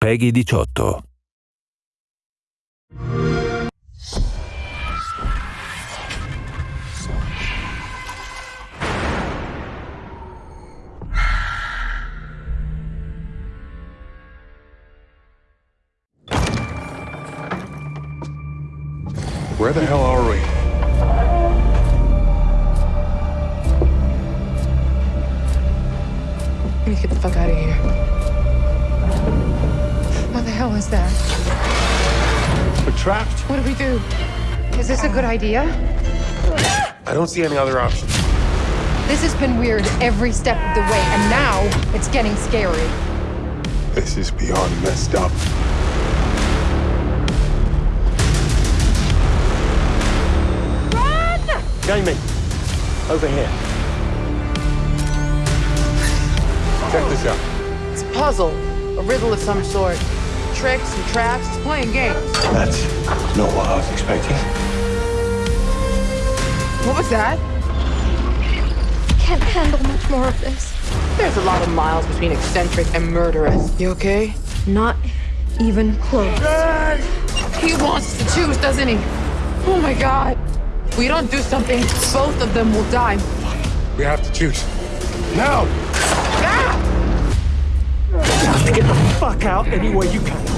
Peggy 18. Where the hell are we? We need to get the fuck out of here. What hell is that? We're trapped. What do we do? Is this a good idea? I don't see any other options. This has been weird every step of the way, and now it's getting scary. This is beyond messed up. Run! Jamie, over here. Check this out. It's a puzzle, a riddle of some sort. Tricks and traps, it's playing games. That's not what I was expecting. What was that? I Can't handle much more of this. There's a lot of miles between eccentric and murderous. You okay? Not even close. He wants to choose, doesn't he? Oh my god. If We don't do something, both of them will die. We have to choose. Now! Out any way you can.